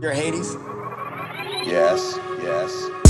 You're Hades? Yes, yes.